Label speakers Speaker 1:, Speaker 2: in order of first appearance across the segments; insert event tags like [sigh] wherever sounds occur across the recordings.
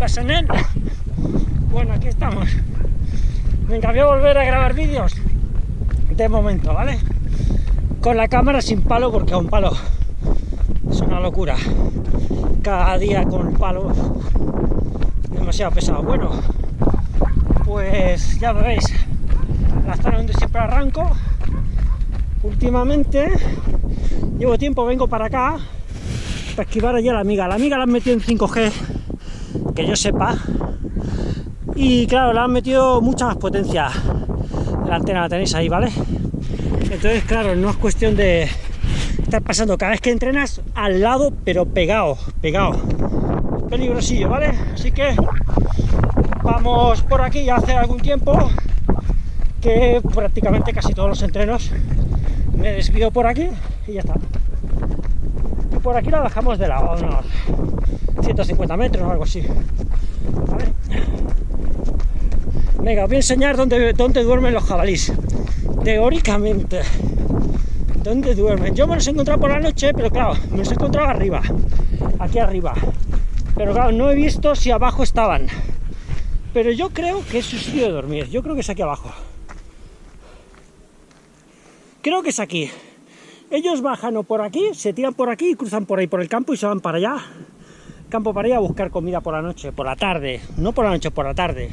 Speaker 1: pasa, nen? Bueno, aquí estamos. Venga, voy a volver a grabar vídeos. De momento, ¿vale? Con la cámara sin palo, porque a un palo es una locura. Cada día con palo demasiado pesado. Bueno, pues ya veis, la zona donde siempre arranco. Últimamente llevo tiempo, vengo para acá para esquivar allí a la amiga. La amiga la han metido en 5G, que yo sepa. Y claro, la han metido mucha más potencia. La antena la tenéis ahí, ¿vale? Entonces, claro, no es cuestión de estar pasando cada vez que entrenas al lado, pero pegado, pegado. Peligrosillo, ¿vale? Así que vamos por aquí ya hace algún tiempo que prácticamente casi todos los entrenos me desvío por aquí y ya está. Por aquí la bajamos de lado, unos 150 metros o algo así. Venga, os voy a enseñar dónde, dónde duermen los jabalís. Teóricamente, ¿dónde duermen? Yo me los he encontrado por la noche, pero claro, me los he encontrado arriba, aquí arriba. Pero claro, no he visto si abajo estaban. Pero yo creo que es su sitio de dormir. Yo creo que es aquí abajo. Creo que es aquí. Ellos bajan o por aquí, se tiran por aquí y cruzan por ahí por el campo y se van para allá. Campo para allá a buscar comida por la noche, por la tarde. No por la noche, por la tarde.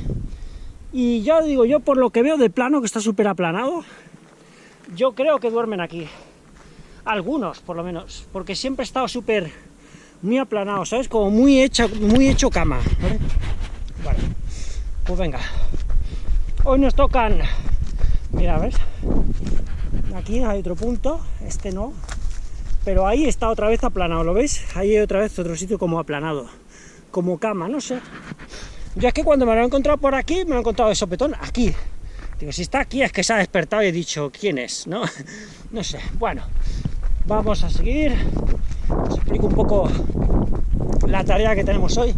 Speaker 1: Y ya digo, yo por lo que veo de plano, que está súper aplanado, yo creo que duermen aquí. Algunos, por lo menos. Porque siempre he estado súper, muy aplanado, ¿sabes? Como muy, hecha, muy hecho cama. ¿vale? Vale. Pues venga. Hoy nos tocan... Mira, ¿ves? Aquí hay otro punto, este no. Pero ahí está otra vez aplanado, ¿lo veis? Ahí hay otra vez otro sitio como aplanado. Como cama, no sé. Yo es que cuando me lo he encontrado por aquí, me lo he encontrado de sopetón aquí. Digo, si está aquí es que se ha despertado y he dicho, ¿quién es? ¿No? [laughs] No sé. Bueno, vamos a seguir. Os explico un poco la tarea que tenemos hoy.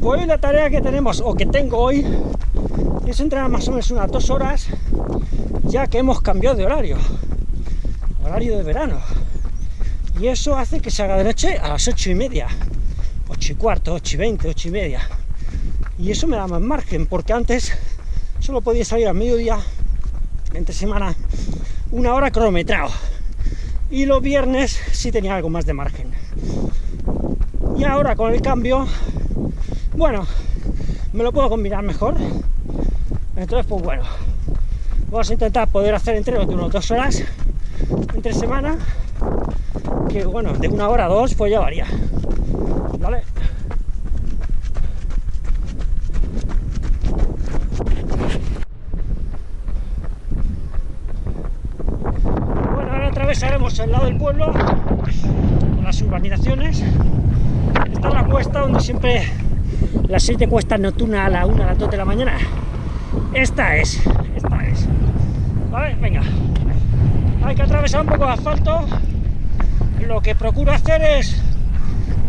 Speaker 1: Pues la tarea que tenemos, o que tengo hoy, es entrenar más o menos unas dos horas, ya que hemos cambiado de horario. Horario de verano. Y eso hace que se haga de noche a las ocho y media. Ocho y cuarto, ocho y veinte, ocho y media. Y eso me da más margen, porque antes solo podía salir a mediodía, entre semana, una hora cronometrado. Y los viernes sí tenía algo más de margen. Y ahora con el cambio, bueno, me lo puedo combinar mejor. Entonces, pues bueno, vamos a intentar poder hacer entrenos de unas dos horas entre semana, que bueno, de una hora a dos, pues ya varía. ¿Vale? Bueno, ahora atravesaremos el lado del pueblo, con las urbanizaciones. Esta es la cuesta donde siempre las siete cuestas nocturnas a la 1, a las 2 de la mañana. Esta es, esta es. Vale, venga. Hay que atravesar un poco de asfalto. Lo que procuro hacer es,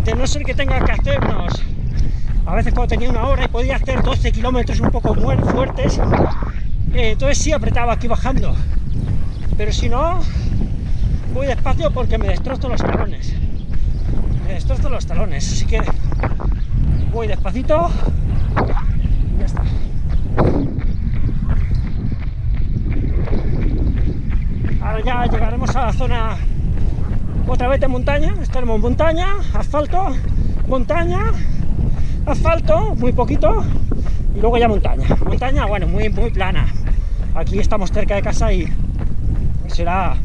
Speaker 1: de no ser que tenga que hacernos, a veces cuando tenía una hora y podía hacer 12 kilómetros un poco fuertes, eh, entonces sí apretaba aquí bajando. Pero si no, voy despacio porque me destrozo los talones. Me destrozo los talones, así que voy despacito y ya está. Ahora ya llegaremos a la zona otra vez de montaña, estaremos en montaña, asfalto, montaña, asfalto, muy poquito, y luego ya montaña. Montaña, bueno, muy, muy plana. Aquí estamos cerca de casa y será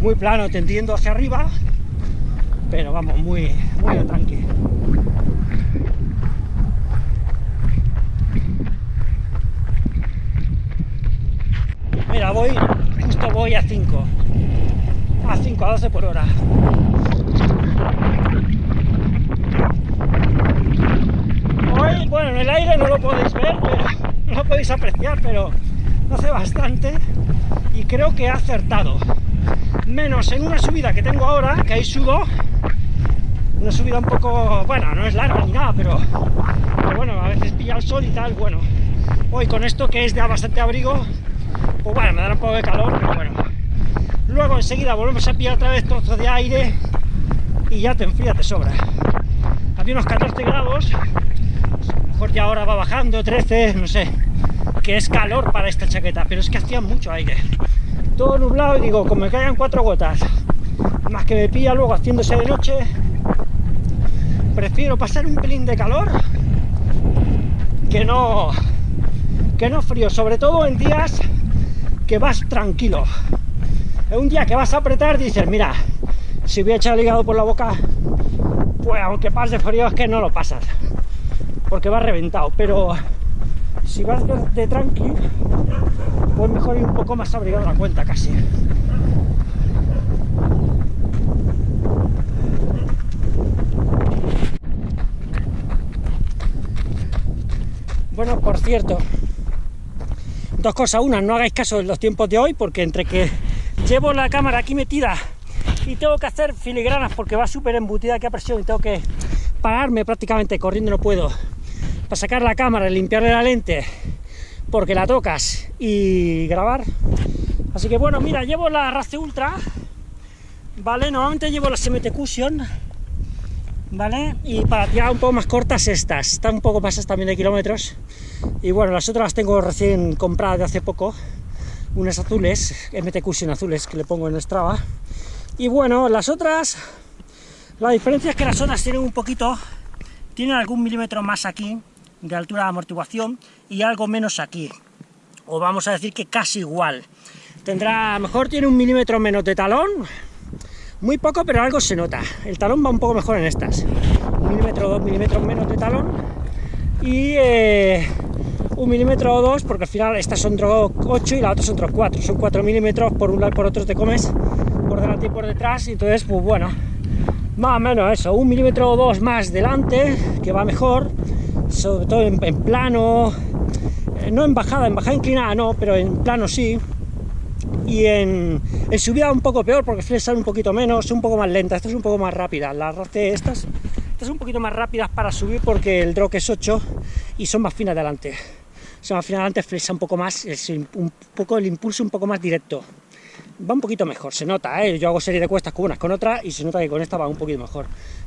Speaker 1: muy plano, tendiendo hacia arriba, pero vamos, muy, muy tranqui. Mira, voy, justo voy a 5. A 5, a 12 por hora. Hoy, bueno, en el aire no lo podéis ver, pero, [laughs] no lo podéis apreciar, pero hace bastante y creo que he acertado. Menos en una subida que tengo ahora, que ahí subo, una subida un poco, bueno, no es larga ni nada, pero, pero bueno, a veces pilla el sol y tal, bueno. Hoy con esto que es de bastante abrigo, pues bueno, me dará un poco de calor, pero bueno. Luego enseguida volvemos a pillar otra vez trozos de aire y ya te enfría, te sobra. Había unos 14 grados, mejor ya ahora va bajando, 13, no sé, que es calor para esta chaqueta, pero es que hacía mucho aire. Todo nublado y digo, como me caigan cuatro gotas, más que me pilla luego haciéndose de noche, prefiero pasar un pelín de calor que no, que no frío, sobre todo en días que vas tranquilo. Es un día que vas a apretar, dices, mira, si voy a echar el hígado por la boca, pues aunque pase frío es que no lo pasas, porque vas reventado, pero si vas de, tranqui, pues mejor ir un poco más abrigado a la cuenta casi. Bueno, por cierto, dos cosas. Una, no hagáis caso en los tiempos de hoy, porque entre que llevo la cámara aquí metida y tengo que hacer filigranas porque va súper embutida aquí a presión y tengo que pararme prácticamente, corriendo no puedo, para sacar la cámara limpiarle la lente, porque la tocas y grabar. Así que bueno, mira, llevo la Race Ultra, ¿vale? Normalmente llevo la SMT Cushion, ¿vale? Y para tirar un poco más cortas estas, están un poco más también de kilómetros. Y bueno, las otras las tengo recién compradas de hace poco, unas azules, MT Cushion azules que le pongo en Strava. Y bueno, las otras, la diferencia es que las otras tienen un poquito, tienen algún milímetro más aquí de altura de amortiguación y algo menos aquí. O vamos a decir que casi igual. Tendrá, mejor tiene un milímetro menos de talón, muy poco, pero algo se nota. El talón va un poco mejor en estas. Un milímetro dos milímetros menos de talón. Y eh, un milímetro o dos, porque al final estas son drog 8 y la otra son drog 4. Son 4 milímetros, por un lado y por otro te comes, por delante y por detrás. Y entonces, pues bueno, más o menos eso. Un milímetro o dos más delante, que va mejor. Sobre todo en, plano, eh, no en bajada, en bajada inclinada no, pero en plano sí y en, en, subida un poco peor porque flesan un poquito menos, un poco más lenta, esta es un poco más rápida, las race estas, estas son un poquito más rápidas para subir porque el drop es 8 y son más finas adelante, son más finas adelante, flesa un poco más, es un poco el impulso un poco más directo, va un poquito mejor, se nota, ¿eh? yo hago serie de cuestas con unas con otras y se nota que con esta va un poquito mejor,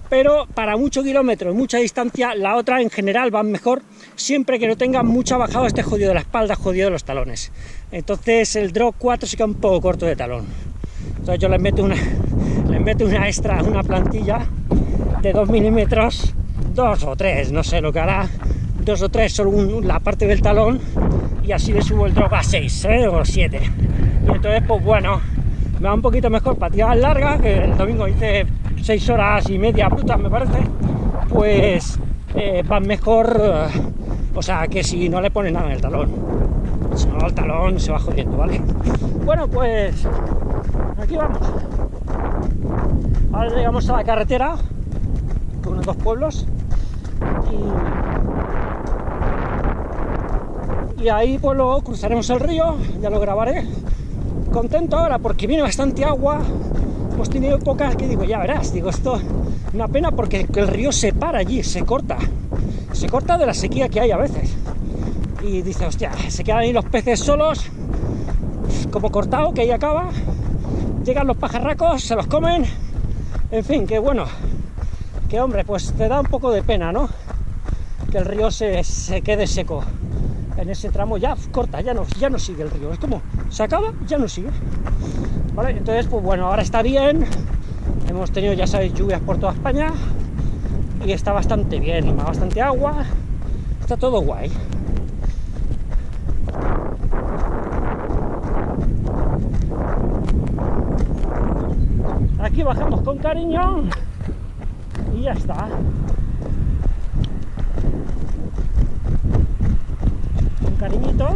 Speaker 1: pero para mucho kilómetro, mucha distancia, la otra en general va mejor, siempre que no tenga mucha bajada, este jodido de la espalda, jodido de los talones. Entonces el drop 4 se queda un poco corto de talón. Entonces yo le meto una, [laughs] le meto una extra, una plantilla de 2 milímetros, 2 o 3, no sé lo que hará, 2 o 3 solo la parte del talón, y así le subo el drop a 6 ¿eh? o 7. Y entonces, pues bueno, me va un poquito mejor para tirar larga, que el domingo hice 6 horas y media brutas, me parece, pues eh, van mejor, o sea, que si no le pone nada en el talón. Si no, el talón se va jodiendo, ¿vale? Bueno, pues aquí vamos. Ahora llegamos a la carretera, con unos dos pueblos, y, y ahí pues luego cruzaremos el río, ya lo grabaré. Contento ahora porque viene bastante agua, hemos tenido épocas que digo, ya verás, digo, esto una pena porque el río se para allí, se corta, se corta de la sequía que hay a veces. Y dice, hostia, se quedan ahí los peces solos, como cortado, que ahí acaba, llegan los pajarracos, se los comen, en fin, que bueno, que hombre, pues te da un poco de pena, ¿no? Que el río se, se quede seco. En ese tramo ya corta, ya no, ya no sigue el río, es como, se acaba, ya no sigue. ¿Vale? Entonces, pues bueno, ahora está bien, hemos tenido, ya sabéis, lluvias por toda España, y está bastante bien, bastante agua, está todo guay. Aquí bajamos con cariño y ya está. Cariñito.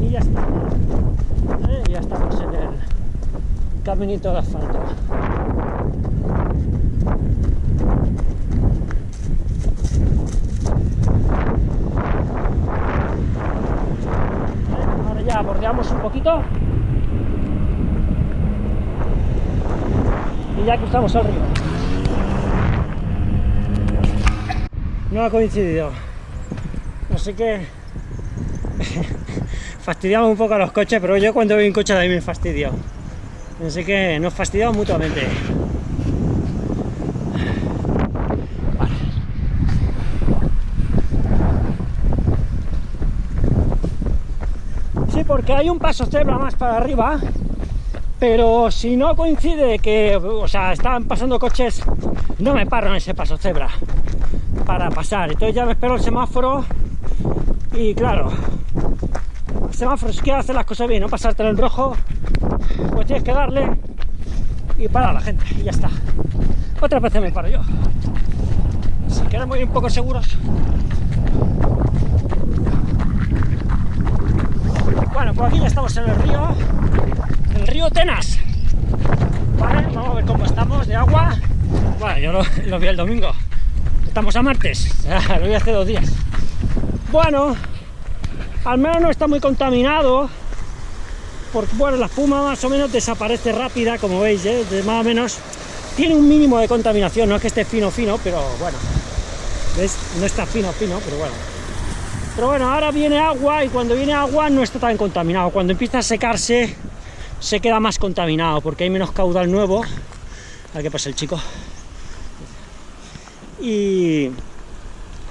Speaker 1: Y ya está. Eh, ya estamos en el caminito de asfalto. Ahora ya bordeamos un poquito y ya cruzamos el río. no ha coincidido. Así que [laughs] fastidiamos un poco a los coches, pero yo cuando veo un coche de ahí me fastidio. Así que nos fastidiamos mutuamente. Sí, porque hay un paso cebra más para arriba, pero si no coincide que, o sea, están pasando coches, no me paro en ese paso cebra para pasar. Entonces ya me espero el semáforo y claro, el semáforo si quieres hacer las cosas bien, no pasarte en el rojo, pues tienes que darle y parar a la gente y ya está. Otra vez me paro yo. Si queremos ir un poco seguros. Bueno, pues aquí ya estamos en el río, el río Tenas. Vale, vamos a ver cómo estamos de agua. Bueno, yo lo, vi el domingo. Estamos a martes, lo vi hace dos días. Bueno, al menos no está muy contaminado, porque bueno, la espuma más o menos desaparece rápida, como veis, ¿eh? más o menos tiene un mínimo de contaminación, no es que esté fino fino, pero bueno, ¿ves? no está fino fino, pero bueno. Pero bueno, ahora viene agua y cuando viene agua no está tan contaminado, cuando empieza a secarse se queda más contaminado porque hay menos caudal nuevo. A ver qué pasa el chico. Y,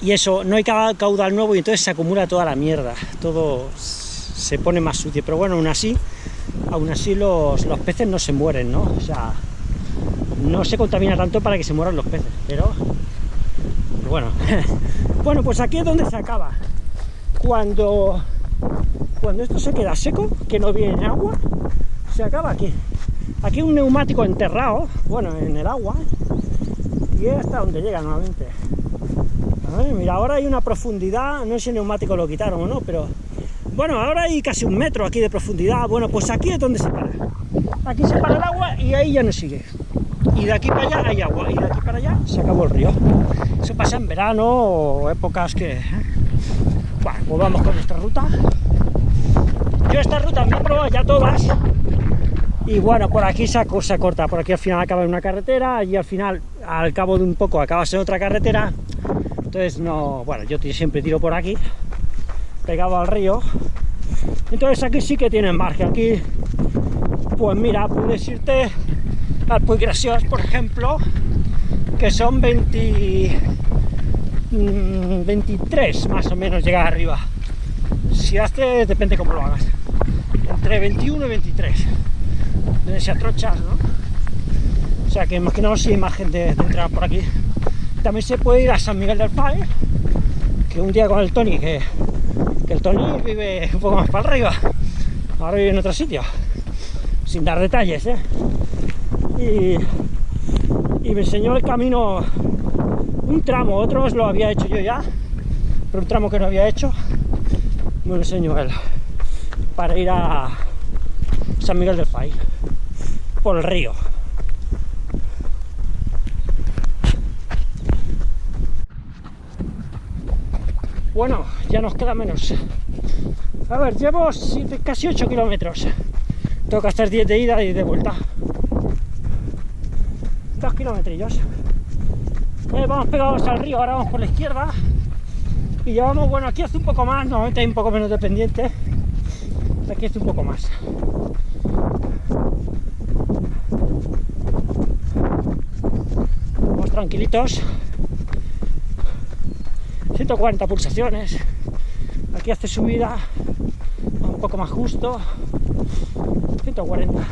Speaker 1: eso, no hay caudal nuevo y entonces se acumula toda la mierda, todo se pone más sucio, pero bueno, aún así, aún así los, los peces no se mueren, ¿no? O sea, no se contamina tanto para que se mueran los peces, pero, bueno. [laughs] bueno, pues aquí es donde se acaba. Cuando, cuando esto se queda seco, que no viene agua, se acaba aquí. Aquí un neumático enterrado, bueno, en el agua, hasta donde llega nuevamente. mira, ahora hay una profundidad, no sé si el neumático lo quitaron o no, pero bueno, ahora hay casi un metro aquí de profundidad. Bueno, pues aquí es donde se para. Aquí se para el agua y ahí ya no sigue y de aquí para allá hay agua, y de aquí para allá se acabó el río. Eso pasa en verano o épocas que... ¿eh? Bueno, pues vamos con esta ruta. Yo esta ruta me he probado ya todas, y bueno, por aquí se, se corta, por aquí al final acaba en una carretera, y al final, al cabo de un poco, acabas en otra carretera, entonces no, bueno, yo siempre tiro por aquí, pegado al río, entonces aquí sí que tienen margen, aquí, pues mira, puedes irte al Puy Graciós, por ejemplo, que son 20, 23 mm, más o menos llegar arriba. Si hace, depende cómo lo hagas. Entre 21 y 23. Donde se atrochas, ¿no? O sea que imaginaos si hay más gente de entrar por aquí. También se puede ir a San Miguel del Fay, que un día con el Tony, que, el Tony vive un poco más para arriba. Ahora vive en otro sitio. Sin dar detalles, ¿eh? y, me enseñó el camino, un tramo, otros lo había hecho yo ya, pero un tramo que no había hecho, me lo enseñó él, para ir a San Miguel del Fay, por el río. Bueno, ya nos queda menos. A ver, llevo casi 8 kilómetros. Que hacer 10 de ida y de vuelta dos kilometrillos. Eh, vamos pegados al río, ahora vamos por la izquierda. Y llevamos, bueno, aquí hace un poco más, normalmente hay un poco menos de pendiente. Aquí hace un poco más. Vamos tranquilitos. 140 pulsaciones. Aquí hace subida, un poco más justo. 140.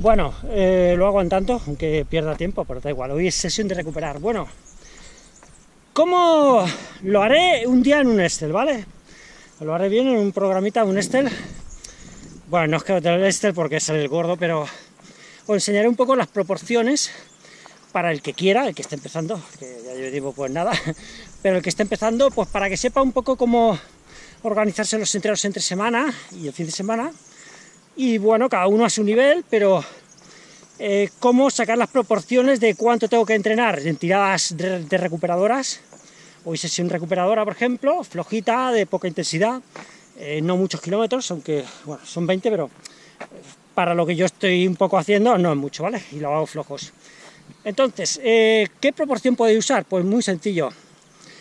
Speaker 1: Bueno, eh, lo hago en tanto, aunque pierda tiempo, pero da igual, hoy es sesión de recuperar. Bueno, ¿cómo lo haré un día en un Excel, vale? Lo haré bien en un programita, un Excel. Bueno, no es que lo el Excel porque es el gordo, pero os enseñaré un poco las proporciones para el que quiera, el que esté empezando, que ya yo digo pues nada, [laughs] pero el que esté empezando, pues para que sepa un poco cómo organizarse los entrenos entre semana y el fin de semana, y bueno, cada uno a su nivel, pero eh, cómo sacar las proporciones de cuánto tengo que entrenar en tiradas de, recuperadoras, hoy sesión recuperadora, por ejemplo, flojita, de poca intensidad, eh, no muchos kilómetros, aunque bueno, son 20, pero para lo que yo estoy un poco haciendo no es mucho, ¿vale? Y lo hago flojos. Entonces, eh, ¿qué proporción podéis usar? Pues muy sencillo.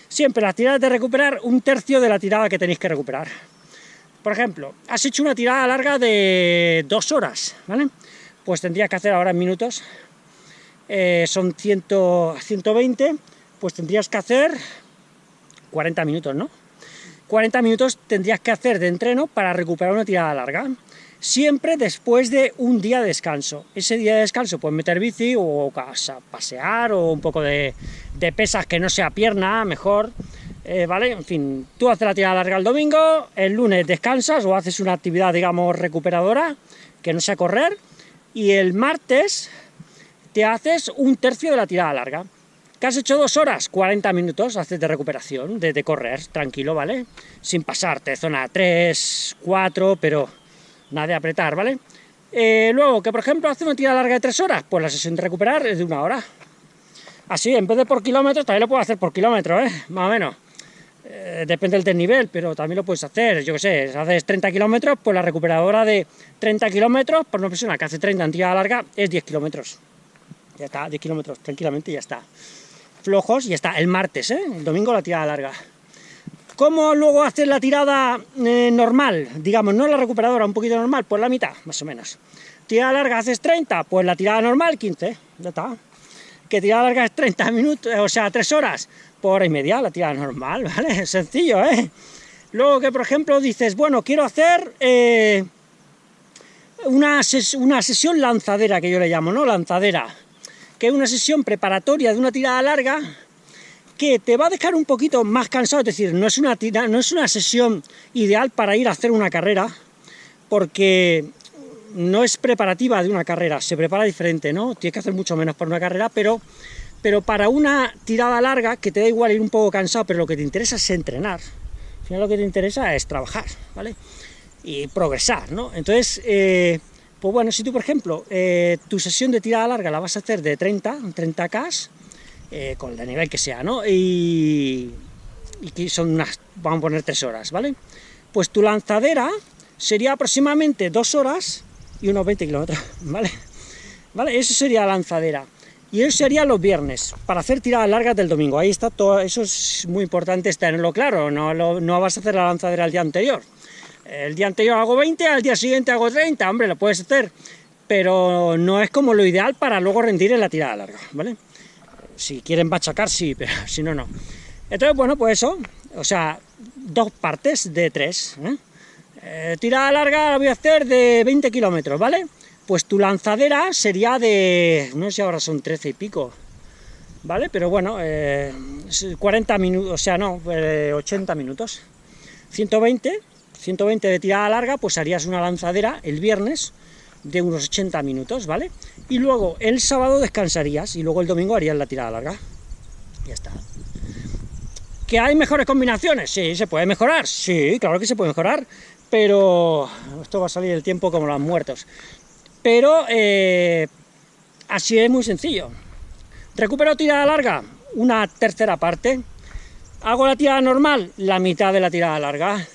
Speaker 1: Siempre las tiradas de recuperar un tercio de la tirada que tenéis que recuperar. Por ejemplo, has hecho una tirada larga de dos horas, ¿vale? Pues tendrías que hacer ahora en minutos eh, son 100, 120, pues tendrías que hacer 40 minutos, ¿no? 40 minutos tendrías que hacer de entreno para recuperar una tirada larga, siempre después de un día de descanso. Ese día de descanso puedes meter bici o pasear o un poco de, pesas que no sea pierna, mejor, eh, ¿vale? En fin, tú haces la tirada larga el domingo, el lunes descansas o haces una actividad, digamos, recuperadora, que no sea correr, y el martes te haces un tercio de la tirada larga. ¿Qué has hecho dos horas? 40 minutos haces de recuperación, de, correr, tranquilo, ¿vale? Sin pasarte, zona 3, 4, pero nada de apretar, ¿vale? Eh, luego, que por ejemplo hace una tirada larga de 3 horas, pues la sesión de recuperar es de una hora. Así, en vez de por kilómetros, también lo puedo hacer por kilómetros, ¿eh? Más o menos. Eh, depende del desnivel, pero también lo puedes hacer, yo qué sé, si haces 30 kilómetros, pues la recuperadora de 30 kilómetros, por una persona que hace 30 en tirada larga, es 10 kilómetros. Ya está, 10 kilómetros, tranquilamente, ya está flojos y está el martes, ¿eh? el domingo la tirada larga. ¿Cómo luego hacer la tirada eh, normal? Digamos, no la recuperadora, un poquito normal, pues la mitad, más o menos. Tirada larga haces 30, pues la tirada normal 15, ya está. Que tirada larga es 30 minutos, o sea, 3 horas, por hora y media la tirada normal, [laughs] ¿vale? Sencillo, ¿eh? Luego que, por ejemplo, dices, bueno, quiero hacer eh, una sesión lanzadera, que yo le llamo, ¿no? Lanzadera que es una sesión preparatoria de una tirada larga que te va a dejar un poquito más cansado, es decir, no es una, no es una sesión ideal para ir a hacer una carrera, porque no es preparativa de una carrera, se prepara diferente, ¿no? Tienes que hacer mucho menos para una carrera, pero, pero para una tirada larga, que te da igual ir un poco cansado, pero lo que te interesa es entrenar, al final lo que te interesa es trabajar, ¿vale? Y progresar, ¿no? Entonces, eh, pues bueno, si tú, por ejemplo, eh, tu sesión de tirada larga la vas a hacer de 30, 30K, eh, con el nivel que sea, ¿no? Y, y son unas, vamos a poner 3 horas, ¿vale? Pues tu lanzadera sería aproximadamente 2 horas y unos 20 kilómetros, [laughs] ¿vale? ¿Vale? Eso sería la lanzadera. Y eso sería los viernes, para hacer tiradas largas del domingo. Ahí está todo, eso es muy importante tenerlo claro, no, no vas a hacer la lanzadera el día anterior el día anterior hago 20, al día siguiente hago 30, hombre, lo puedes hacer, pero no es como lo ideal para luego rendir en la tirada larga, ¿vale? Si quieren machacar, sí, pero [laughs] si no, no. Entonces, bueno, pues eso, o sea, dos partes de tres, ¿eh? Eh, tirada larga la voy a hacer de 20 kilómetros, ¿vale? Pues tu lanzadera sería de, no sé si ahora son 13 y pico, ¿vale? Pero bueno, 40 eh, minutos, o sea, no, 80 minutos. 120 120 de tirada larga, pues harías una lanzadera el viernes de unos 80 minutos, ¿vale? Y luego el sábado descansarías y luego el domingo harías la tirada larga. Ya está. ¿Que hay mejores combinaciones? Sí, se puede mejorar. Sí, claro que se puede mejorar, pero esto va a salir el tiempo como los muertos. Pero eh, así es muy sencillo. Recupero tirada larga, una tercera parte. Hago la tirada normal, la mitad de la tirada larga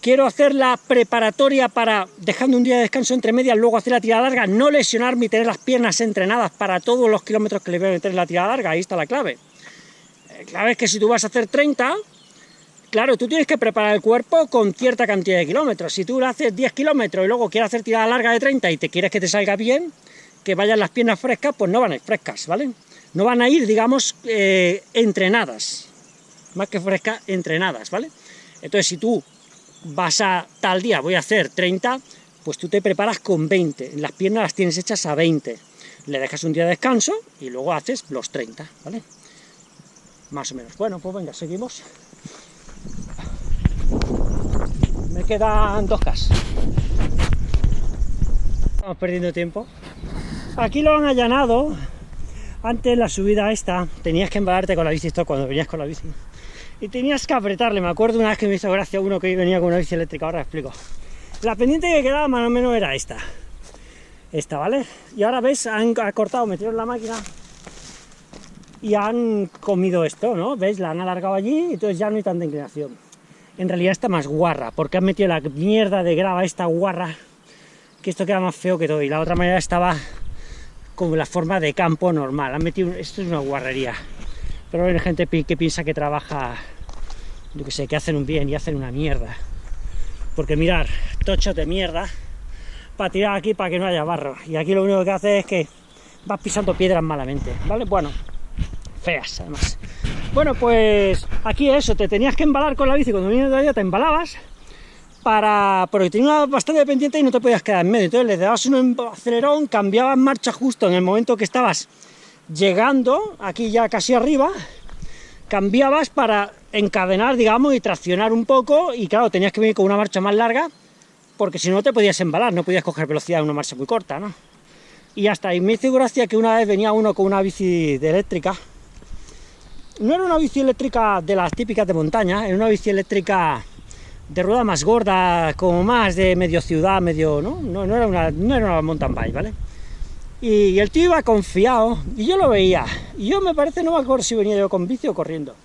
Speaker 1: quiero hacer la preparatoria para, dejando un día de descanso entre medias, luego hacer la tirada larga, no lesionarme y tener las piernas entrenadas para todos los kilómetros que le voy a meter en la tirada larga, ahí está la clave. La clave es que si tú vas a hacer 30, claro, tú tienes que preparar el cuerpo con cierta cantidad de kilómetros. Si tú haces 10 kilómetros y luego quieres hacer tirada larga de 30 y te quieres que te salga bien, que vayan las piernas frescas, pues no van a ir frescas, ¿vale? No van a ir, digamos, eh, entrenadas, más que frescas, entrenadas, ¿vale? Entonces, si tú vas a tal día, voy a hacer 30, pues tú te preparas con 20, las piernas las tienes hechas a 20, le dejas un día de descanso y luego haces los 30, ¿vale? Más o menos. Bueno, pues venga, seguimos. Me quedan dos cas. Estamos perdiendo tiempo. Aquí lo han allanado. Antes la subida esta, tenías que embalarte con la bici, esto cuando venías con la bici y tenías que apretarle. Me acuerdo una vez que me hizo gracia uno que venía con una bici eléctrica, ahora explico. La pendiente que quedaba más o menos era esta. Esta, ¿vale? Y ahora ves, han cortado, metieron la máquina y han comido esto, ¿no? ¿Ves? La han alargado allí y entonces ya no hay tanta inclinación. En realidad está más guarra, porque han metido la mierda de grava esta guarra, que esto queda más feo que todo, y la otra manera estaba como la forma de campo normal. Han metido, esto es una guarrería pero hay gente que piensa que trabaja, yo que sé, que hacen un bien y hacen una mierda. Porque mirar, tochos de mierda, para tirar aquí para que no haya barro. Y aquí lo único que hace es que vas pisando piedras malamente, ¿vale? Bueno, feas además. Bueno, pues aquí eso, te tenías que embalar con la bici, cuando vienes de allá te embalabas, para porque tenía bastante pendiente y no te podías quedar en medio, entonces le dabas un acelerón, cambiabas marcha justo en el momento que estabas llegando, aquí ya casi arriba, cambiabas para encadenar, digamos, y traccionar un poco, y claro, tenías que venir con una marcha más larga, porque si no te podías embalar, no podías coger velocidad en una marcha muy corta, ¿no? Y hasta ahí me hizo gracia que una vez venía uno con una bici eléctrica, no era una bici eléctrica de las típicas de montaña, era una bici eléctrica de rueda más gorda, como más de medio ciudad, medio, ¿no? No, era, una, no era una mountain bike, ¿vale? Y el tío iba confiado, y yo lo veía, y yo me parece, no me acuerdo si venía yo con bici o corriendo,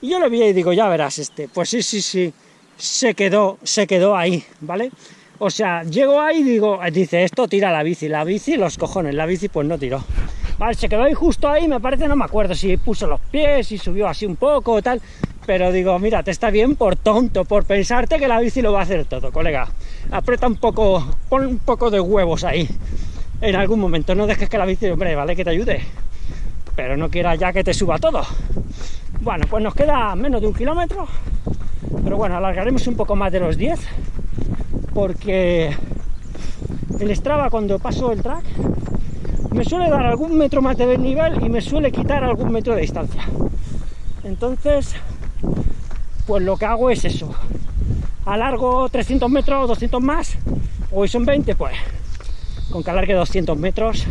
Speaker 1: y yo lo veía y digo, ya verás este, pues sí, sí, sí, se quedó, se quedó ahí, ¿vale? O sea, llego ahí y digo, dice, esto tira la bici, la bici, los cojones, la bici pues no tiró. Vale, se quedó ahí justo ahí, me parece, no me acuerdo si puso los pies y subió así un poco o tal, pero digo, mira, te está bien por tonto, por pensarte que la bici lo va a hacer todo, colega. Aprieta un poco, pon un poco de huevos ahí, en algún momento, no dejes que la bici, hombre, vale, que te ayude, pero no quieras ya que te suba todo. Bueno, pues nos queda menos de un kilómetro, pero bueno, alargaremos un poco más de los 10, porque el Strava cuando paso el track me suele dar algún metro más de nivel y me suele quitar algún metro de distancia. Entonces, pues lo que hago es eso. Alargo 300 metros, 200 más, hoy son 20, pues con que alargue 200 metros,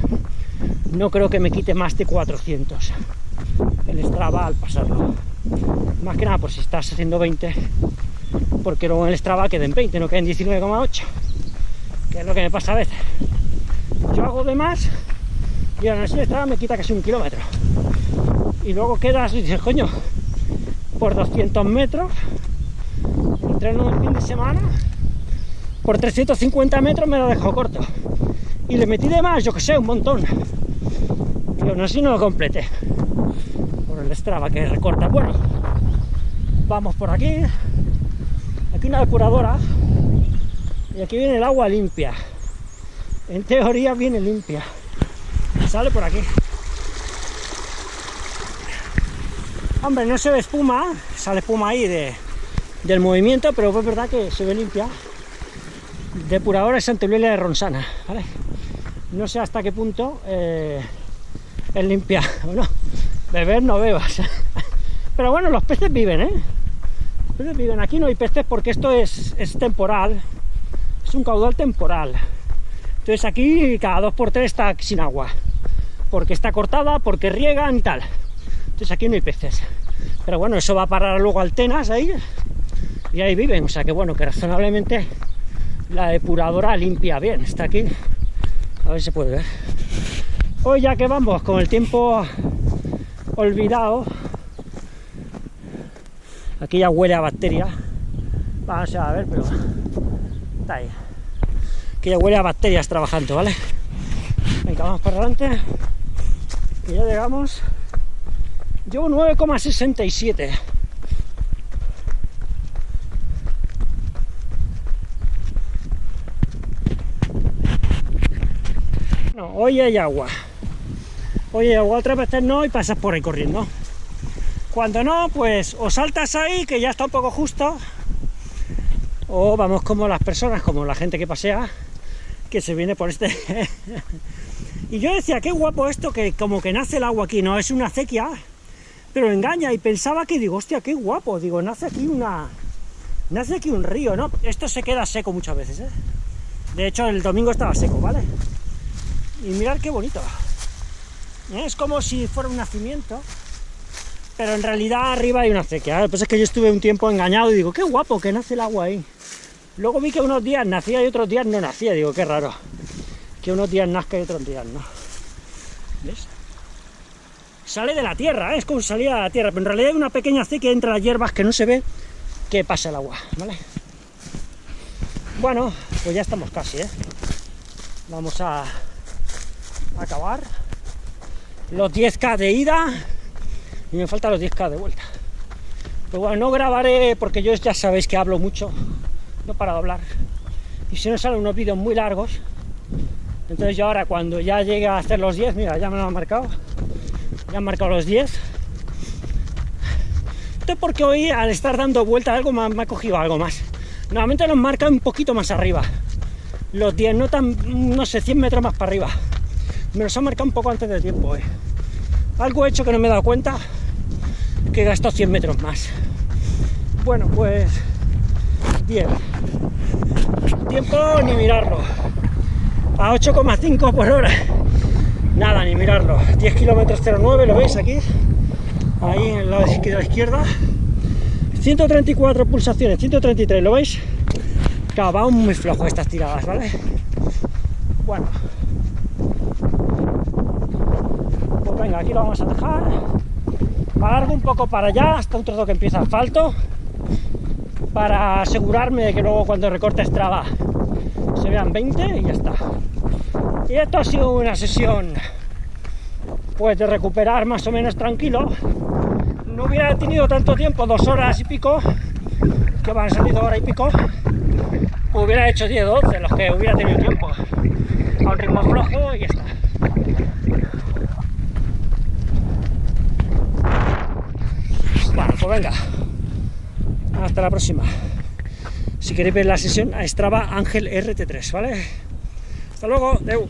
Speaker 1: no creo que me quite más de 400 el Strava al pasarlo. Más que nada por si estás haciendo 20, porque luego en el Strava queden 20, no queden 19,8, que es lo que me pasa a veces. Yo hago de más y ahora el Strava me quita casi un kilómetro. Y luego quedas y dices, coño, por 200 metros, entreno el fin de semana, por 350 metros me lo dejo corto. Y le metí de más, yo que sé, un montón. Y aún así no lo completé. Por el Strava que recorta. Bueno, vamos por aquí. Aquí una depuradora. Y aquí viene el agua limpia. En teoría viene limpia. Sale por aquí. Hombre, no se ve espuma, sale espuma ahí de, del movimiento, pero es verdad que se ve limpia. Depuradora Santa Eulalia de Ronsana, ¿vale? No sé hasta qué punto eh, es limpia. [laughs] Bueno, beber no bebas. [laughs] Pero bueno, los peces viven, ¿eh? Los peces viven. Aquí no hay peces porque esto es, es temporal. Es un caudal temporal. Entonces aquí cada dos por tres está sin agua. Porque está cortada, porque riegan y tal. Entonces aquí no hay peces. Pero bueno, eso va a parar luego altenas ahí. Y ahí viven. O sea que bueno, que razonablemente la depuradora limpia bien. Está aquí. A ver si se puede ver. Hoy ya que vamos con el tiempo olvidado, aquí ya huele a bacteria. Vamos a ver, pero está ahí. Aquí ya huele a bacterias trabajando, ¿vale? Venga, vamos para adelante. Y ya llegamos. Llevo 9,67. Hoy hay agua. Hoy hay agua, otras veces no y pasas por ahí corriendo. Cuando no, pues o saltas ahí, que ya está un poco justo, o vamos como las personas, como la gente que pasea, que se viene por este... [laughs] y yo decía, qué guapo esto, que como que nace el agua aquí, no, es una acequia, pero engaña, y pensaba que, digo, hostia, qué guapo, digo, nace aquí una... Nace aquí un río, ¿no? Esto se queda seco muchas veces, ¿eh? De hecho, el domingo estaba seco, ¿vale? Y mirar qué bonito. Es como si fuera un nacimiento, pero en realidad arriba hay una acequia. Lo es que yo estuve un tiempo engañado y digo, qué guapo que nace el agua ahí. Luego vi que unos días nacía y otros días no nacía. Digo, qué raro. Que unos días nazca y otros días no. ¿Ves? Sale de la tierra, ¿eh? es como salía de la tierra, pero en realidad hay una pequeña acequia entre las hierbas que no se ve que pasa el agua, ¿vale? Bueno, pues ya estamos casi, ¿eh? Vamos a acabar los 10k de ida y me faltan los 10k de vuelta. Pero bueno, no grabaré porque yo ya sabéis que hablo mucho, no para de hablar. Y si no salen unos vídeos muy largos, Entonces yo ahora cuando ya llegue a hacer los 10, mira, ya me lo han marcado, ya han marcado los 10. Esto es porque hoy al estar dando vuelta algo me, me ha cogido algo más. Normalmente los marca un poquito más arriba. Los 10, no tan, no sé, 100 metros más para arriba. Me los han marcado un poco antes de tiempo, eh. Algo he hecho que no me he dado cuenta, que he gastado 100 metros más. Bueno, pues bien. Tiempo ni mirarlo. A 8,5 por hora. Nada, ni mirarlo. 10 kilómetros 09, ¿lo veis aquí? Ahí en el lado de la izquierda. 134 pulsaciones, 133, ¿lo veis? Claro, muy flojo estas tiradas, ¿vale? Bueno. Pues venga, aquí lo vamos a dejar. Alargo un poco para allá, hasta un trozo que empieza asfalto para asegurarme de que luego cuando recorte Strava se vean 20 y ya está. Y esto ha sido una sesión pues de recuperar más o menos tranquilo. No hubiera tenido tanto tiempo, dos horas y pico, que van salido hora y pico, hubiera hecho 10 12 los que hubiera tenido tiempo. A un ritmo flojo y está. Bueno, pues venga. Hasta la próxima. Si queréis ver la sesión a Strava Ángel RT3, ¿vale? Hasta luego, Deu.